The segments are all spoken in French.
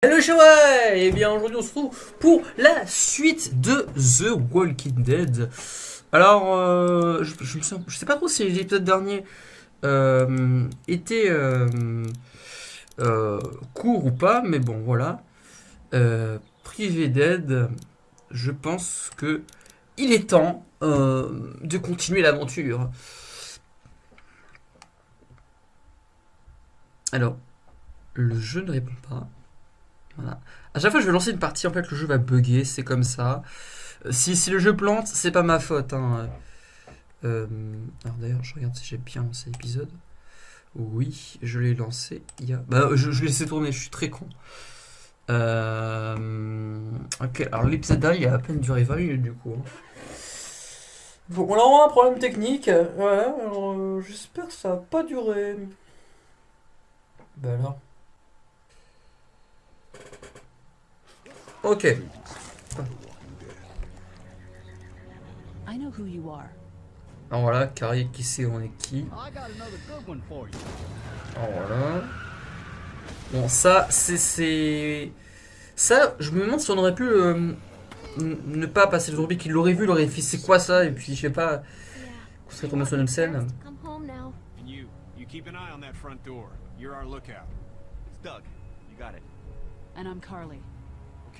Hello Showa Et bien aujourd'hui on se retrouve pour la suite de The Walking Dead. Alors, euh, je, je, sais pas trop si les épisodes derniers euh, étaient euh, euh, courts ou pas, mais bon voilà. Euh, privé d'aide, je pense que il est temps de continuer l'aventure. Alors, le jeu ne répond pas. Voilà. À chaque fois que je vais lancer une partie, en fait, le jeu va bugger, c'est comme ça. Euh, Si, si le jeu plante, c'est pas ma faute. hein. Euh, alors d'ailleurs, je regarde si j'ai bien lancé l'épisode. Oui, je l'ai lancé il y a... Bah, je, je l'ai laissé tourner, je suis très con. Euh, Ok, alors l'épisode il a à peine duré 20 minutes du coup. hein. Bon, on a vraiment un problème technique. Voilà, alors euh, j'espère que ça va pas durer. Bah alors. Ok. I know who you are. Alors voilà, Carrie qui sait on est qui. I got another good one for you. Alors voilà. Bon, ça, c'est. Ça, je me demande si on aurait pu euh, ne pas passer le zombie, qu'il l'aurait vu, il aurait fait c'est quoi ça, et puis je sais pas, qu'on serait tombé sur une scène. Come home now. And you, you keep an eye on that front door. You're our lookout. It's Doug. You got it. And I'm Carly.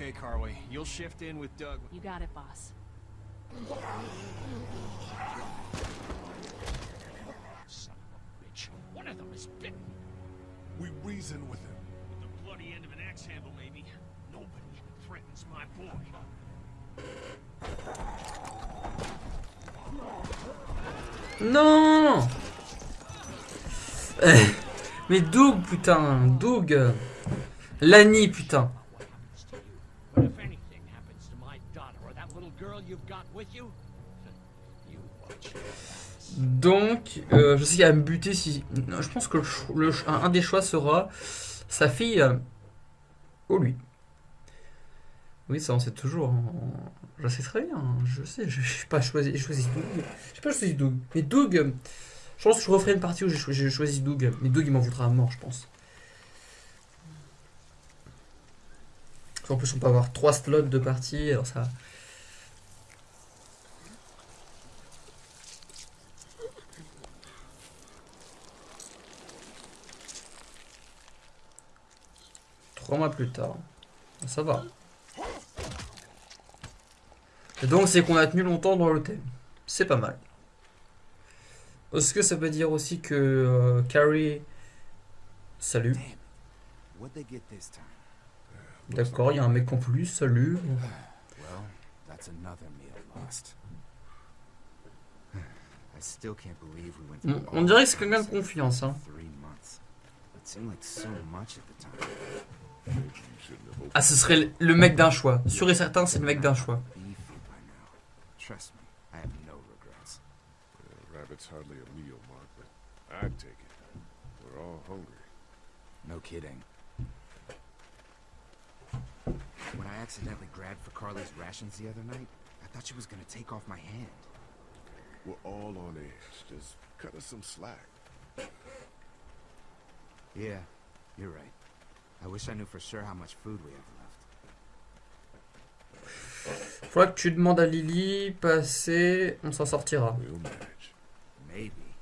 Okay, Carly, you'll shift in with Doug. You got it, boss. Son of a bitch. One of them is bitten. We reason with him. With the bloody end of an axe handle, maybe. Nobody threatens my boy. Non Eh, Mais Doug, putain, Doug Lani, putain But if anything happens to my daughter or that little girl you've got with you, you watch. Donc, euh, je sais qu'il va me buter si... Je pense que un des choix sera sa fille euh, ou lui. Oui, ça on sait toujours. Je sais très bien. hein. Je sais, je n'ai pas choisi, j'ai choisi Doug. J'ai pas choisi Doug. Mais Doug, euh, je pense que je referai une partie où j'ai choisi Doug. Mais Doug, il m'en voudra à mort, je pense. En plus, on peut avoir trois slots de partie, alors ça... Trois mois plus tard. Ça va. Et donc, c'est qu'on a tenu longtemps dans l'hôtel. C'est pas mal. Est-ce que ça veut dire aussi que euh, Carrie... Salut. D'accord, il y a un mec en plus. Salut. On, on dirait que c'est quelqu'un de confiance. Hein. Ah, ce serait le- mec d'un choix. Sûr et certain, c'est le mec d'un choix. Beefy by now. Trust me, I have no regrets. Rabbit's hardly a meal, Mark, but I'd take it. We're all hungry. No kidding. When I accidentally grabbed for Carly's rations the other night, I thought she was gonna take off my hand. We're all on edge. Just cut us some slack. Yeah, you're right. I wish I knew for sure how much food we have left. Faudra que tu demandes à Lily, passer, on s'en sortira. We'll manage. Maybe.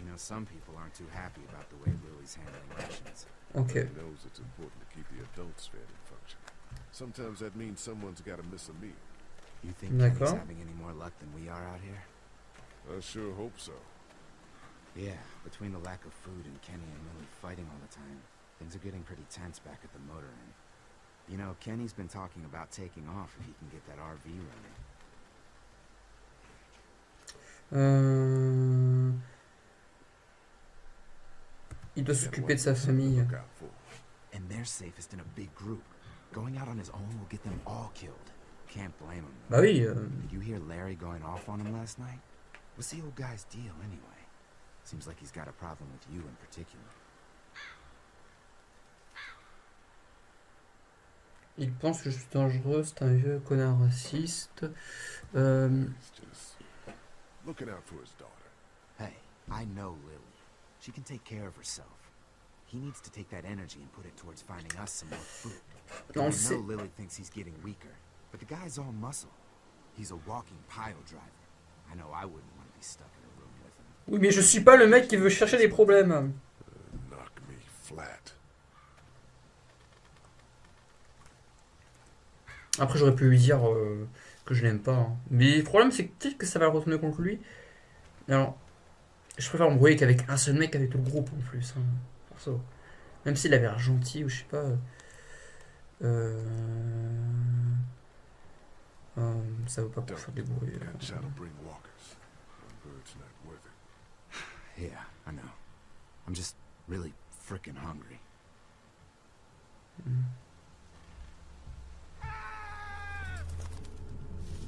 You know, some people aren't too happy about the way Lily's handling rations. Ok. He knows it's important to keep the adults fed and functioning. Sometimes that means someone's got to miss a meal. You think Kenny's having any more luck than we are out here? I sure hope so. Yeah, between the lack of food and Kenny and Lily fighting all the time, things are getting pretty tense back at the motor inn. You know, Kenny's been talking about taking off if he can get that RV running. Euh... Il doit s'occuper de sa famille. look out for. And they're safest in a big group. Going out on his own will get them all killed. Can't blame him. Bah oui. euh, Did you hear Larry going off on him last night? What's the old guy's deal anyway? Seems like he's got a problem with you in particular. Il pense que je suis dangereux, c'est un vieux connard raciste. Euh, He's just looking out for his daughter. Hey, I know Lily. She can take care of herself. He needs to take that energy and put it towards finding us some more food. Non, I c'est- know Lily thinks he's getting weaker, but the guy's all muscle. He's a walking pile driver. I know I wouldn't want to be stuck in a room with him. Oui, mais je suis pas le mec qui veut chercher des problèmes. Knock me flat. Après, j'aurais pu lui dire euh, que je l'aime pas. hein. Mais le problème, c'est que peut-être que ça va le retourner contre lui. Alors, je préfère me brouiller qu'avec un seul mec avec le groupe en plus. hein, perso. Même s'il avait l'air gentil ou je sais pas. Euh... euh, ça vaut pas pour faire des bruits. euh. Yeah, I know. I'm just really frickin' hungry.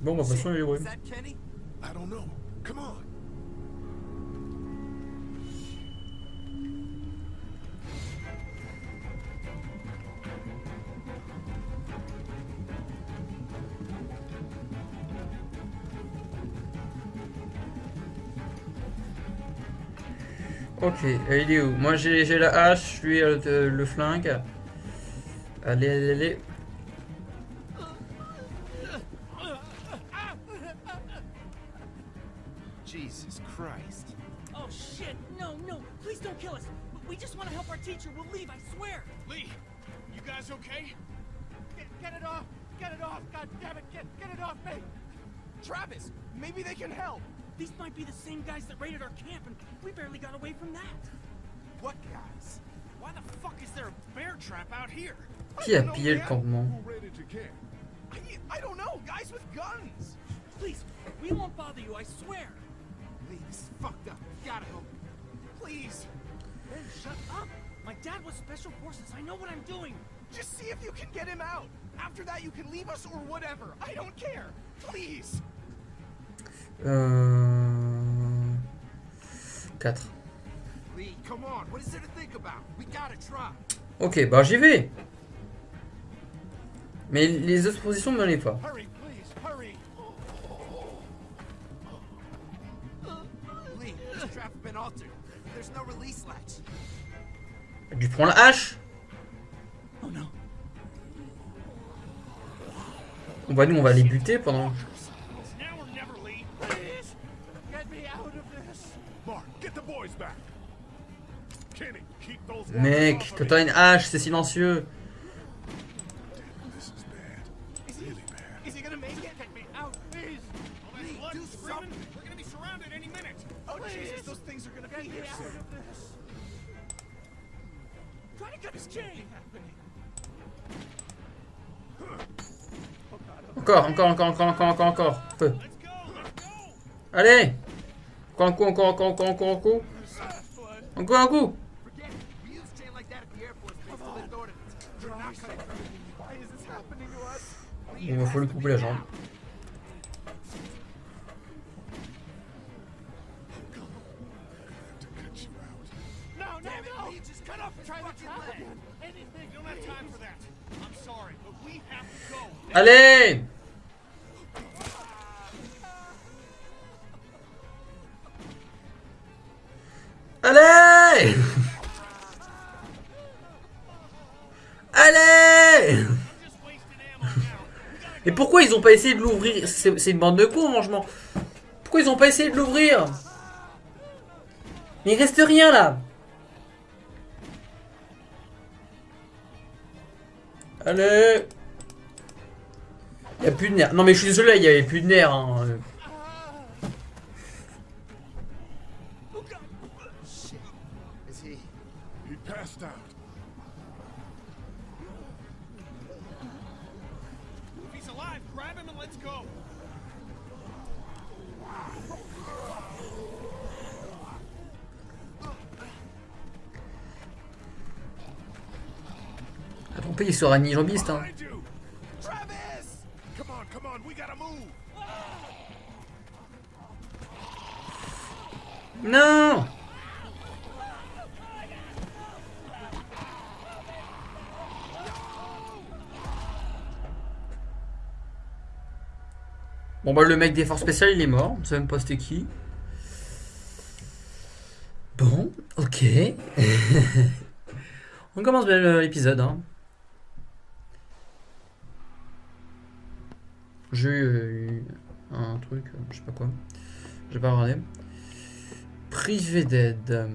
Bon, bah, façon, il est bruits. Is that Kenny? I don't know. Come on. Ok, il est où? Moi j'ai j'ai la hache, lui euh, le, le flingue. Allez, allez, allez. Jesus Christ. Oh shit! No, no! Please don't kill us! We just want to help our teacher. We'll leave, I swear! Lee, you guys okay? Get, get it off! Get it off! God damn it! Get, get it off me! Travis, maybe they can help. These might be the same guys that raided our camp, and we barely got away from that. What guys? Why the fuck is there a bear trap out here? Qui a pillé le campement Who raided your camp? I, I don't know. Guys with guns. Please, we won't bother you, I swear. Lee, this is fucked up. Gotta help. Please. Ben, shut up! My dad was special forces. I know what I'm doing. Just see if you can get him out. After that, you can leave us or whatever. I don't care. Please. Euh... 4. Lee, come on. What is there to think about? We gotta try. Ok, bah j'y vais. Mais les autres positions ne pas. Tu prends la hache Oh. On va nous, on va les buter pendant. Mec, quand t'as une hache, c'est silencieux. Encore, encore, encore, encore, encore, encore. Allez Encore un coup, encore, encore, encore, encore. Encore un coup it. We used chain like that at ils ont pas essayé de l'ouvrir? C'est une bande de cons, franchement. Pourquoi ils ont pas essayé de l'ouvrir? Mais il reste rien là. Allez. Il a plus de nerfs. Non mais je suis désolé, il y avait plus de nerfs. Hein. Il sera ni jambiste. Hein. Non Bon bah le mec des forces spéciales il est mort, on sait même pas c'était qui. Bon, ok. On commence bien le- l'épisode. Hein. J'ai eu euh, un truc, euh, je sais pas quoi. J'ai pas regardé. Privé d'aide.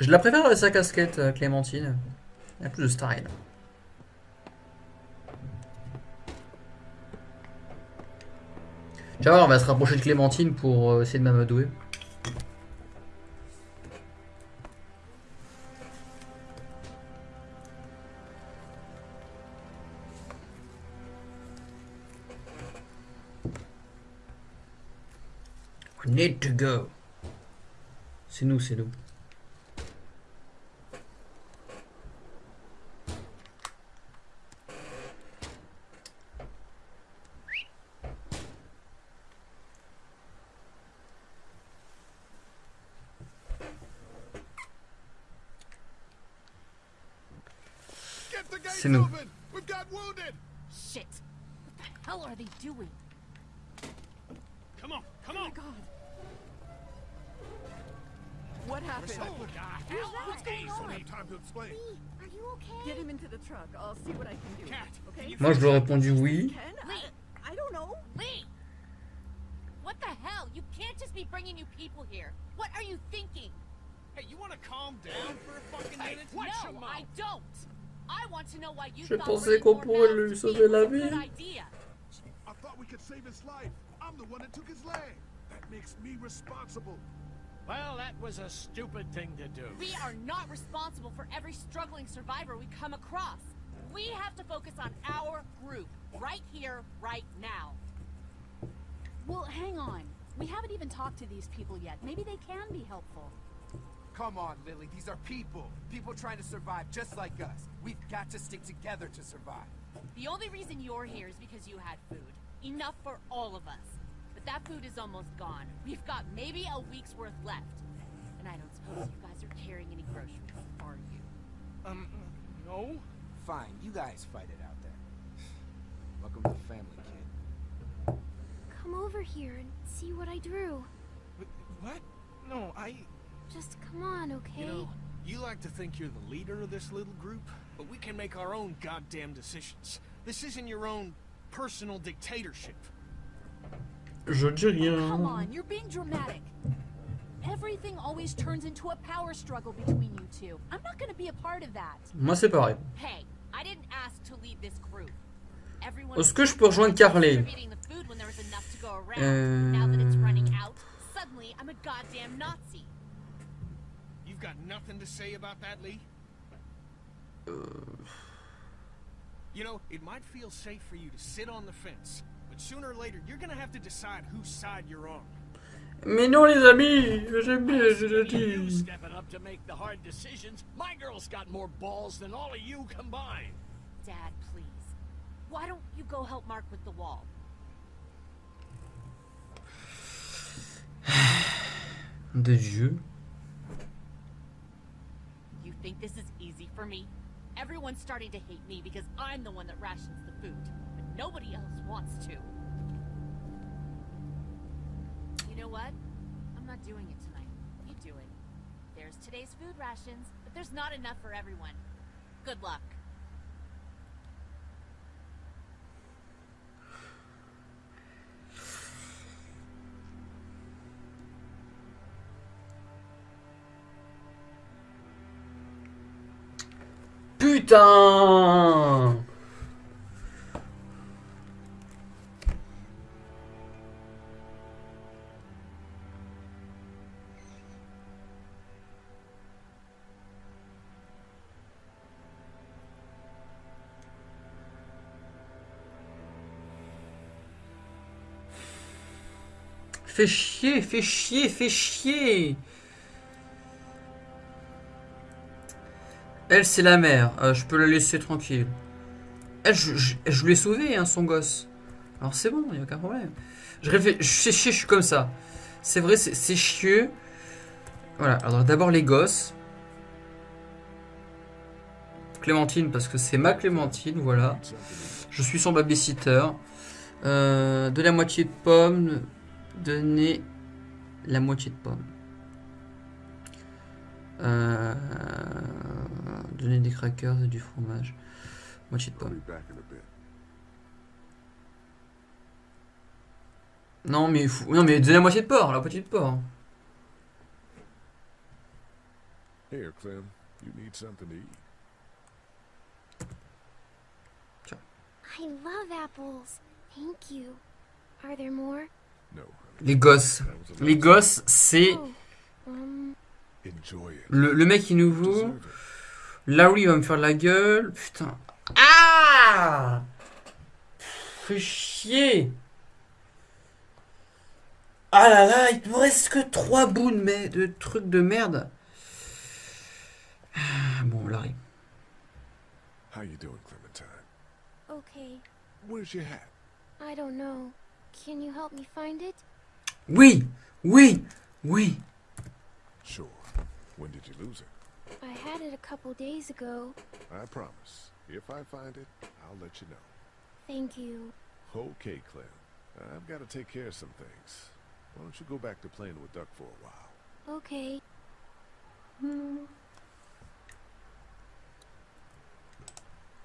Je la préfère à sa casquette, euh, Clémentine. Elle a plus de style. Tu on va se rapprocher de Clémentine pour euh, essayer de m'amadouer. We need to go. C'est nous, c'est nous. Get the gates C'est nous. open! We've got wounded! Shit! What the hell are they doing? Come on, come Oh my on. god. What happened? What the hell? What's going on? No time to explain. Are you okay? Get him into the truck. I'll see what I can do. Cat, Okay? can you Moi, je lui ai répondu oui. Ken? Lee! I, I don't know. Lee! What the hell? You can't just be bringing new people here. What are you thinking? Hey, you want to calm down for a fucking minute? Watch your no, mouth. I don't. I want to know why you Je thought pensais bringing qu'on more pourrait mouths lui to sauver feed la was a good vie. idea. I thought we could save his life. I'm the one that took his leg. That makes me responsible. Well, that was a stupid thing to do. We are not responsible for every struggling survivor we come across. We have to focus on our group, right here, right now. Well, hang on. We haven't even talked to these people yet. Maybe they can be helpful. Come on, Lily. These are people. People trying to survive just like us. We've got to stick together to survive. The only reason you're here is because you had food. Enough for all of us. But that food is almost gone. We've got maybe a week's worth left. And I don't suppose you guys are carrying any groceries, are you? Um, no? Fine, you guys fight it out there. Welcome to the family, kid. Come over here and see what I drew. What? No, I. Just come on, okay? You know, you like to think you're the leader of this little group, but we can make our own goddamn decisions. This isn't your own personal dictatorship. Je dis rien. Come on, you're being dramatic. Everything always turns into a power struggle between you two. I'm not gonna be a part of that. Moi, c'est pareil. Hey, I didn't ask to lead this group. Everyone Est-ce que je peux rejoindre Carly distributing the food when there was enough to go around. Now that it's running out, suddenly I'm a goddamn Nazi. You've got nothing to say about that, Lee? You know, it might feel safe for you to sit on the fence, but sooner or later you're gonna have to decide whose side you're on. Mais non, les amis, j'aime bien, je le You dis. stepping up to make the hard decisions. My girl's got more balls than all of you combined. Dad, please. Why don't you go help Mark with the wall? De Dieu. You think this is easy for me? Everyone's starting to hate me because I'm the one that rations the food, but nobody else wants to. What? I'm not doing it tonight. You do it. There's today's food rations, but there's not enough for everyone. Good luck. Putain Fais chier, fais chier, fais chier Elle, c'est la mère. Euh, je peux la laisser tranquille. Elle, je, je, lui ai sauvé, hein, son gosse. Alors c'est bon, il n'y a aucun problème. Je réfléchis, je je suis comme ça. C'est vrai, c'est chieux. Voilà, alors d'abord les gosses. Clémentine, parce que c'est ma Clémentine, voilà. Je suis son babysitter. Euh, de la moitié de pomme. Donner la moitié de pomme. Euh, donner des crackers et du fromage. Moitié de pomme. Non mais, il faut- non mais donner la moitié de porc, la moitié de porc. Here, Clem. You need something to eat. I love apples. Thank you. Are there more? No. Les gosses. Les gosses, c'est le, le mec qui nous You vaut. deserve it. Larry va me faire la gueule. Putain. Ah Fais chier. Ah là là, il me reste que 3 bouts de, mais de trucs de merde. Ah, Bon, Larry. How you doing, Clementine? okay. Where's your hat? I don't know. Can you help me find it? Oui, oui, oui. Sure. When did you lose it? I had it a couple days ago. I promise. If I find it, I'll let you know. Thank you. Okay, Clem. I've got to take care of some things. Why don't you go back to playing with Duck for a while? Okay. Hmm.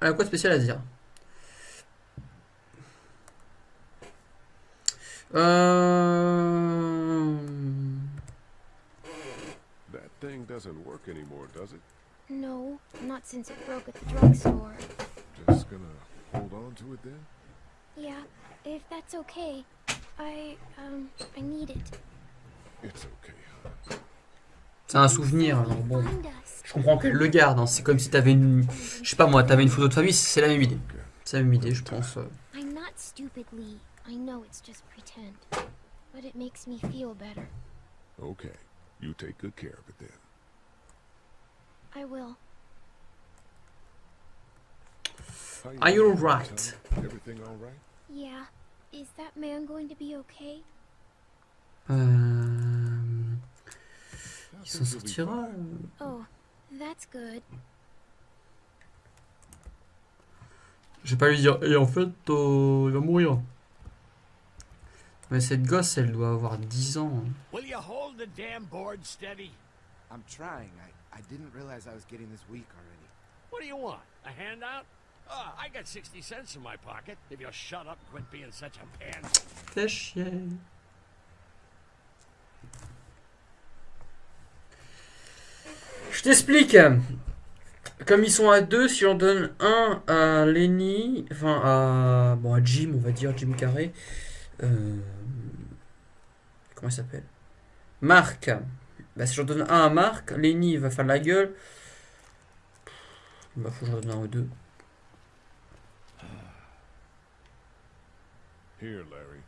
a quoi de Euh... That thing doesn't work anymore, does it? No, not since it broke at the drugstore. Just gonna hold on to it then? Yeah, if that's okay. I, um, I need it. It's okay. C'est un souvenir, alors bon. Je comprends qu'elle le garde, hein. c'est comme si t'avais une... Je sais pas moi, t'avais une photo de famille, c'est la même idée. C'est la même idée, je pense. euh. I'm not stupid, Lee. I know it's just pretend. But it makes me feel better. Okay. You take good care of it then. I will. Are you doing, alright? Everything all right? Yeah. Is that man going to be okay? Um, I Il s'en think you'll be sortira. fine. Oh, that's good. Je vais pas lui dire, et en fait, euh, il va mourir. Mais cette gosse, elle doit avoir 10 ans. hein. Will you hold the damn board steady? I'm trying. I, I didn't realize I was getting this weak already. What do you want? A handout? Uh, I got 60 cents in my pocket. If you'll shut up and quit being such a pansy. Fais chier. Je t'explique. Comme ils sont à deux, si on donne un à Lenny, enfin à bon à Jim, on va dire Jim Carrey. euh, comment il s'appelle? Marc. Bah, si j'en donne un à Marc, Lenny va faire la gueule. Bah faut que j'en donne un aux deux. Here, Larry.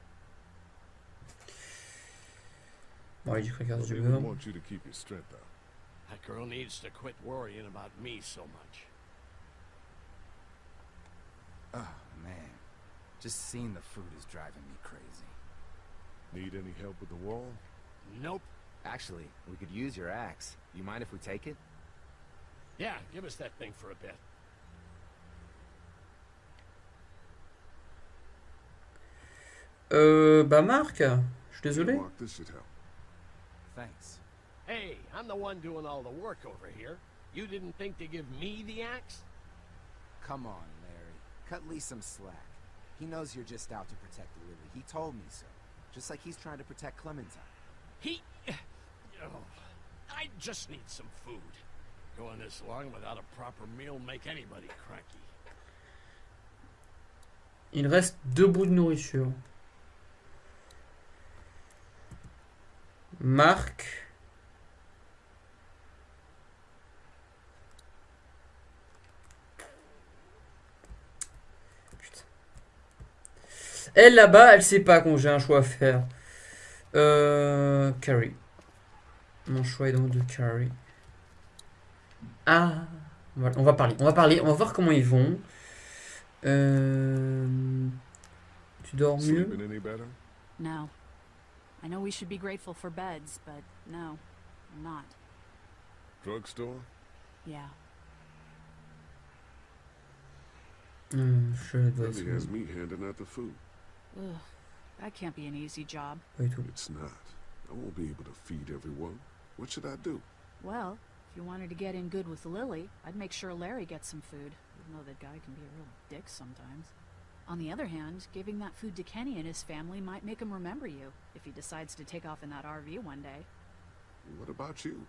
Bon, allez, du crackers Well, du beurre. That girl needs to quit worrying about me so much. Oh, man. Just seeing the food is driving me crazy. Need any help with the wall? Nope. Actually, we could use your axe. You mind if we take it? Yeah, give us that thing for a bit. Euh, bah Marc, je suis désolé. Mark, this should help. Thanks. Hey, I'm the one doing all the work over here. You didn't think to give me the axe? Come on, Larry. Cut Lee some slack. He knows you're just out to protect Lily. He told me so. Just like he's trying to protect Clementine. He... Oh, I just need some food. Going this long without a proper meal make anybody cranky. Il reste deux bouts de nourriture. Marc. Elle là-bas, elle sait pas quand j'ai un choix à faire. Euh, Carrie. Mon choix est donc de Carrie. Ah, voilà, on va parler, on va parler, on va voir comment ils vont. Euh, tu dors mieux? No. I know we should be grateful for beds, but no, I'm not. Drugstore? Yeah. Hum, je dois Lily has me handing out the food. Ugh, that can't be an easy job. Pas du tout. It's not. I won't be able to feed everyone. What should I do? Well, if you wanted to get in good with Lily, I'd make sure Larry gets some food, even though that guy can be a real dick sometimes. On the other hand, giving that food to Kenny and his family might make him remember you, if he decides to take off in that RV one day. What about you?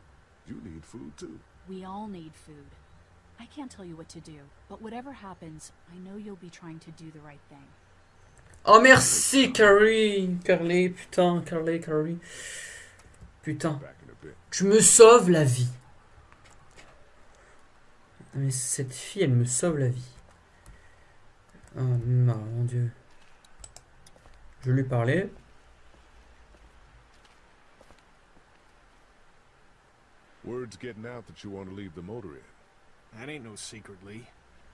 You need food too. We all need food. I can't tell you what to do, but whatever happens, I know you'll be trying to do the right thing. Oh merci Carly Carly, putain, Carly, Carly. Putain, Back in a bit. tu me sauves la vie. Mais cette fille, elle me sauve la vie. Oh mon dieu. Je lui parlais. Word's getting out that you want to leave the motor in. That ain't no secret, Lee.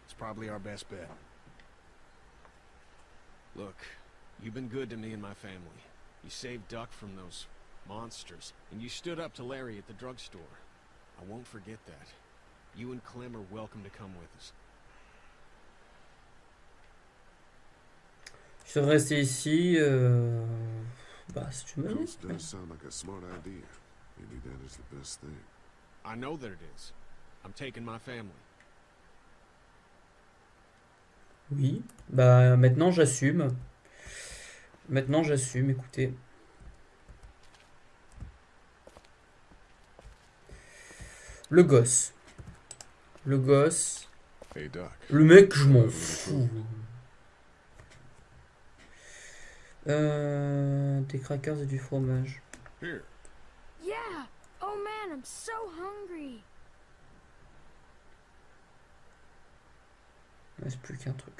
It's probably our best bet. Look, you've been good to me and my family. You saved Duck from those monsters, and you stood up to Larry at the drugstore. I won't forget that. You and Clem are welcome to come with us. Je vais rester ici. euh, Bah, si tu me le laisses. does sound like a smart idea. Maybe that is the best thing. I know that it is. I'm taking my family. Oui. Bah, maintenant j'assume. Maintenant j'assume, écoutez. Le gosse. Le gosse. Hey, Doc. Le mec, je m'en fous. Euh, des crackers et du fromage. Here. Yeah! Oh man, I'm so hungry. Il reste plus qu'un truc.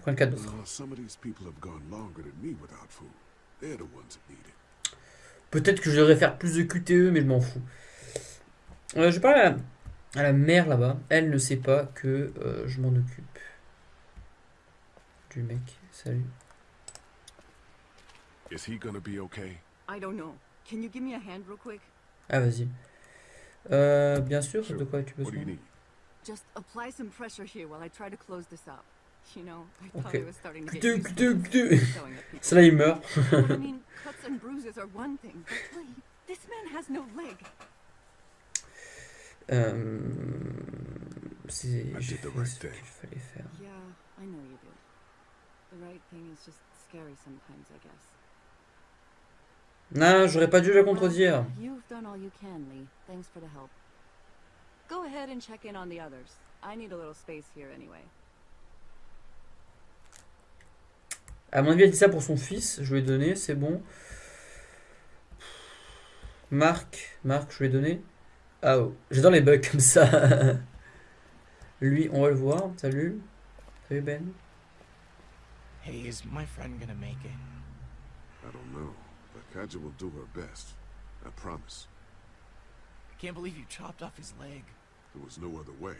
Prends le cadeau. Some of these people have gone longer than me without food. They're the ones that need it. Peut-être que je devrais faire plus de QTE, mais je m'en fous. Euh, je parle à la, à la mère là-bas. Elle ne sait pas que euh, je m'en occupe. Du mec. Salut. Is he gonna be okay? I don't know. Can you give me a hand real quick? Ah, vas-y. Euh, bien sûr, Sure. de quoi as-tu What do you besoin? need? Just apply some pressure here while I try to close this up. You know, I thought Okay. I was starting to get used to là, il meurt. I mean, cuts and bruises are one thing, but Lee, this man has no leg. Euh, c'est- I J'ai did the fait right ce qu'il thing. fallait faire. Yeah, I know you did. The right thing is just scary sometimes, I guess. Non, j'aurais pas dû la contredire. Well, you've done all you can, Lee. Thanks for the help. Go ahead and check in on the others. I need a little space here anyway. À mon avis, elle dit ça pour son fils. Je lui ai donné, c'est bon. Marc, Marc, je lui ai donné. Ah, oh. j'adore les bugs comme ça. Lui, on va le voir. Salut. Salut Ben. Hey, is my friend gonna make it? I don't know, but Kaja will do her best. I promise. I can't believe you chopped off his leg. There was no other way.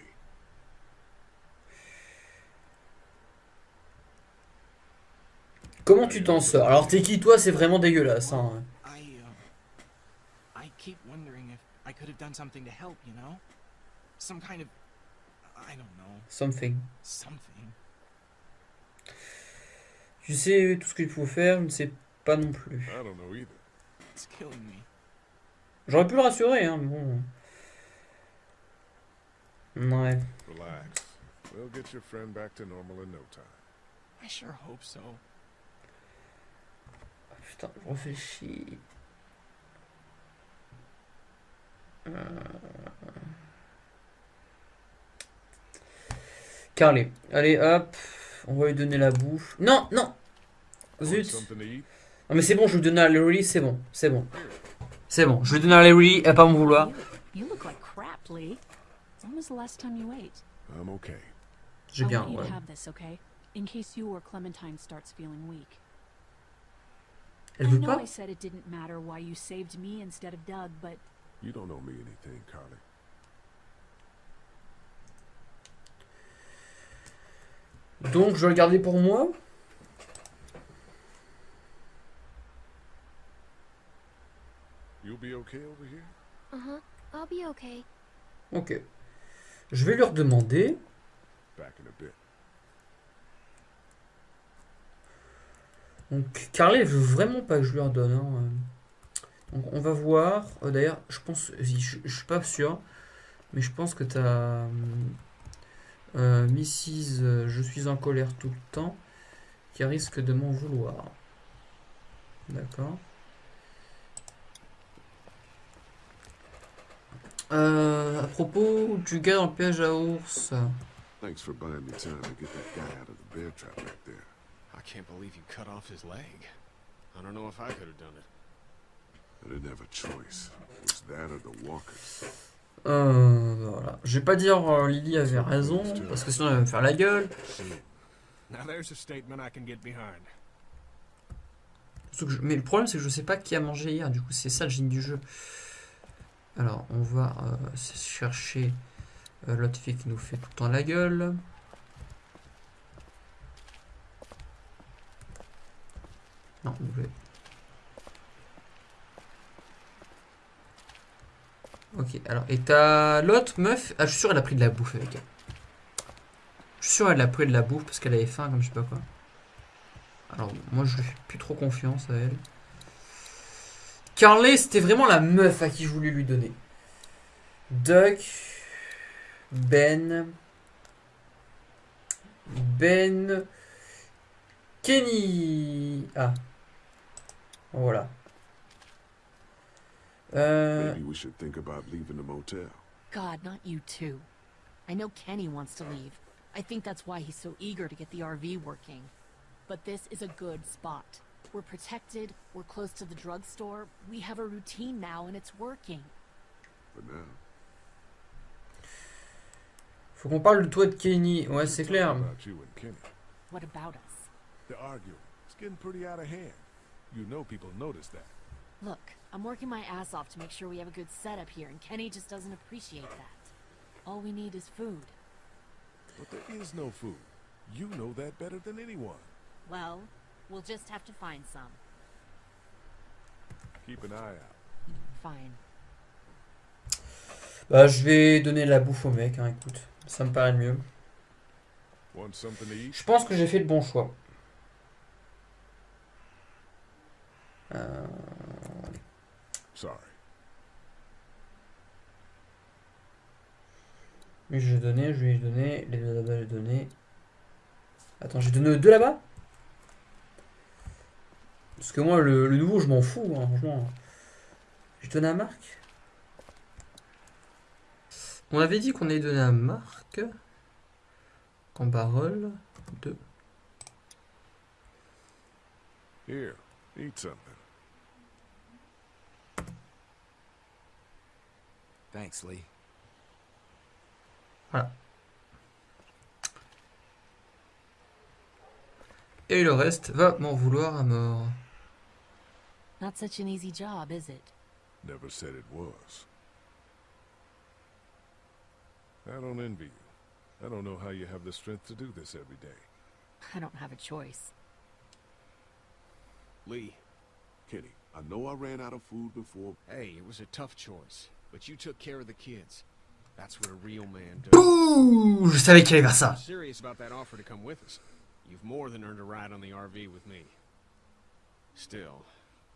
Comment tu t'en sors? Alors, t'es qui toi? C'est vraiment dégueulasse. Hein. I, uh, I keep wondering if I could have done something to help, you know? Some kind of, I don't know, Something. something. Tu sais tout ce qu'il faut faire, je ne sais pas non plus. I don't know either. It's killing me. J'aurais pu le rassurer, hein, mais bon. Ouais. Relax. We'll get your friend back to normal in no time. I sure hope so. Ah, Putain, je réfléchis. Euh... Carly. Allez, hop. On va lui donner la bouffe. Non, non Zut? Non mais c'est bon, je vais lui donner à Larry, c'est bon, c'est bon. C'est bon, je vais donner à Larry, elle va pas m'en vouloir. You, you look like crap, Lee. When was the last time you ate? I'm okay. J'ai I bien, want you to have this, okay? In case you or Clementine starts feeling weak. Elle I know pas I said it didn't matter why you saved me instead of Doug, but You don't owe me anything, Carly. Donc je vais le garder pour moi You'll be okay over here? Uh huh. I'll be okay. Ok. Je vais a bit. Donc Carly, elle veut vraiment pas que je lui redonne. hein. Donc on va voir. Euh, D'ailleurs, je pense, je, je suis pas sûr, mais je pense que t'as euh, Mrs. euh, Je suis en colère tout le temps, qui risque de m'en vouloir. D'accord. Euh, à propos du gars dans le piège à ours. Thanks for buying me time to get that guy out of the bear trap back there. I can't believe you cut off his leg. I don't know if I could have done it. I didn't have a choice. It was that or the walkers. Euh, voilà. Je vais pas dire euh, Lily avait raison, parce que sinon elle va me faire la gueule. Now there's a statement I can get behind. Surtout que je- Mais le problème c'est que je sais pas qui a mangé hier, du coup c'est ça le génie du jeu. Alors on va euh, chercher euh, l'autre fille qui nous fait tout le temps la gueule. Non, W. Ok, alors, et t'as l'autre meuf? Ah, je suis sûr elle a pris de la bouffe avec elle. Je suis sûr elle a pris de la bouffe parce qu'elle avait faim, comme je sais pas quoi. Alors, moi je fais plus trop confiance à elle. Carly, c'était vraiment la meuf à qui je voulais lui donner. Duck. Ben. Ben. Kenny. Ah. Voilà. Euh, Maybe we should think about leaving the motel. God, not you too. I know Kenny wants to leave. I think that's why he's so eager to get the RV working. But this is a good spot. We're protected, we're close to the drugstore, we have a routine now and it's working. For now. faut qu'on parle de toi et de Kenny. Ouais, c'est clair. About you and Kenny. What about us? They're arguing. It's getting pretty out of hand. You know people notice that. Look, I'm working my ass off to make sure we have a good setup here, and Kenny just doesn't appreciate that. All we need is food. But there is no food. You know that better than anyone. Well, we'll just have to find some. Keep an eye out. Fine. Bah, je vais donner la bouffe au mec, hein, écoute. Ça me paraît le mieux. Want something to eat? Je pense que j'ai fait le bon choix. Euh, Sorry. lui, je vais donner, je vais lui donner. Les deux là-bas, je vais donner. Attends, j'ai donné deux là-bas? Parce que moi, le, le nouveau, je m'en fous, hein, franchement. J'ai donné à Marc On avait dit qu'on allait donner à Marc. En parole. Deux. Here, eat something. Thanks, Lee. Et le reste va m'en vouloir à mort. Not such an easy job, is it? Never said it was. I don't envy you. I don't know how you have the strength to do this every day. I don't have a choice. Lee, Kenny, I know I ran out of food before. hey, it was a tough choice, but you took care of the kids. That's what a real man does. Bouh Je savais qu'il allait ça. I'm serious about that offer to come with us. You've more than earned a ride on the RV with me. Still,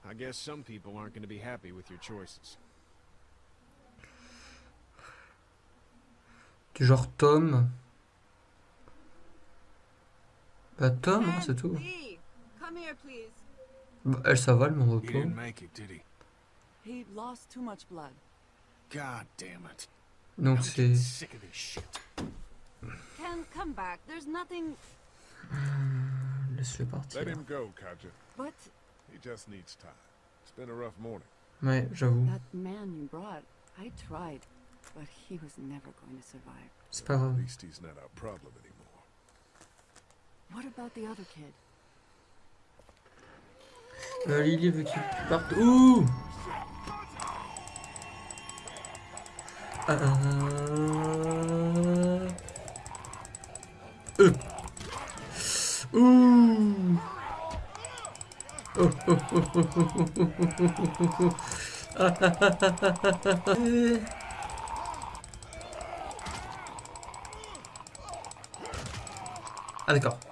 I guess some people aren't going to be happy with your choices. Du genre Tom. Bah Tom, hein, c'est tout. Bah, elle, ça va, le mon repos. Donc c'est... Le partir. He just needs time. It's been a rough morning. Ouais, j'avoue. that man you brought, I tried, but he was never going to survive. C'est pas At grave. least he's not our problem anymore. What about the other kid? Euh, Lily veut qu'il parte. Ouh Ah, Euh. Ouh 아, 될까?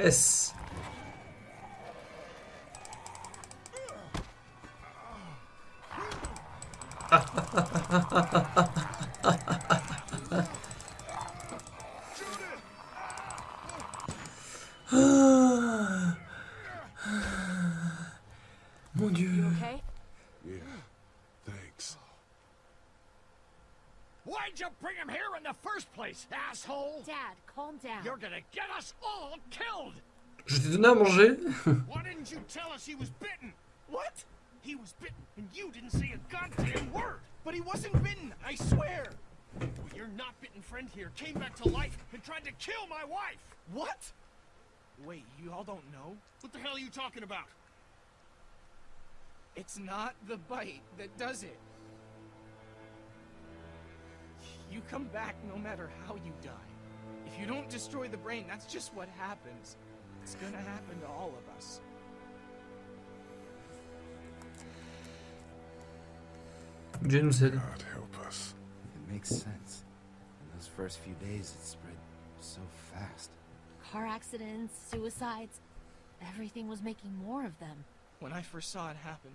S. Mon dieu. You okay? Yeah. Thanks. Why'd you bring him here in the first place, asshole? Dad, calm down. You're gonna get us all killed! Je t'ai donné à manger. Why didn't you tell us he was bitten? What? He was bitten, and you didn't say a goddamn word! But he wasn't bitten, I swear! Well, your not bitten friend here came back to life and tried to kill my wife! What? Wait, you all don't know? What the hell are you talking about? It's not the bite that does it. You come back no matter how you die. If you don't destroy the brain, that's just what happens. It's gonna happen to all of us. Dieu nous aide. God help us. It makes sense. In those first few days, it spread so fast. Car accidents, suicides. Everything was making more of them. When I first saw it happen,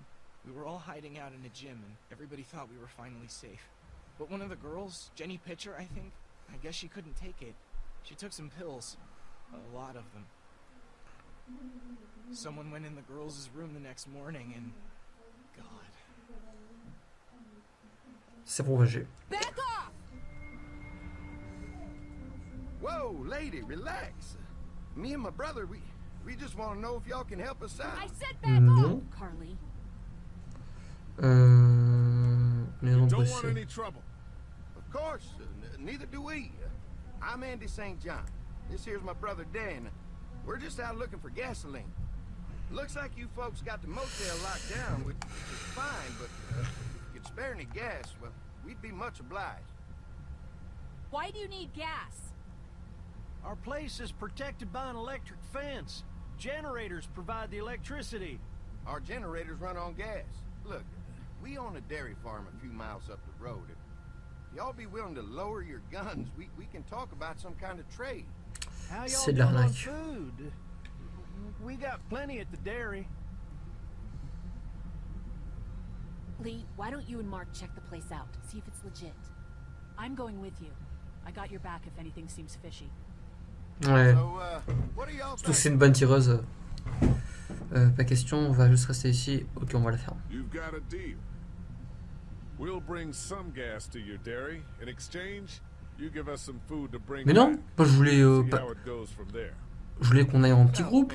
we were all hiding out in a gym and everybody thought we were finally safe. But one of the girls, Jenny Pitcher, I think, I guess she couldn't take it. She took some pills. A lot of them. Someone went in the girls' room the next morning and... God. C'est propagé. Back off! Whoa, lady, relax. Me and my brother, we we just want to know if y'all can help us out. I said back Non. off, Carly. Euh... Maison Don't want any trouble. Of course, neither do we. I'm Andy St. John. This here's my brother Dan. We're just out looking for gasoline. Looks like you folks got the motel locked down, which is fine, but uh, if you could spare any gas, well, we'd be much obliged. Why do you need gas? Our place is protected by an electric fence. Generators provide the electricity. Our generators run on gas. Look, we own a dairy farm a few miles up the road. If y'all be willing to lower your guns, we, we can talk about some kind of trade. How y'all C'est de doing on l'arnaque. food? We got plenty at the dairy. Lee, why don't you and Mark check the place out? See if it's legit. I'm going with you. I got your back if anything seems fishy. Ouais. So, uh, Surtout c'est une bonne tireuse. Euh, pas question, on va juste rester ici. Ok, on va la faire. Mais non, je voulais, euh, there. je voulais qu'on aille en petit groupe.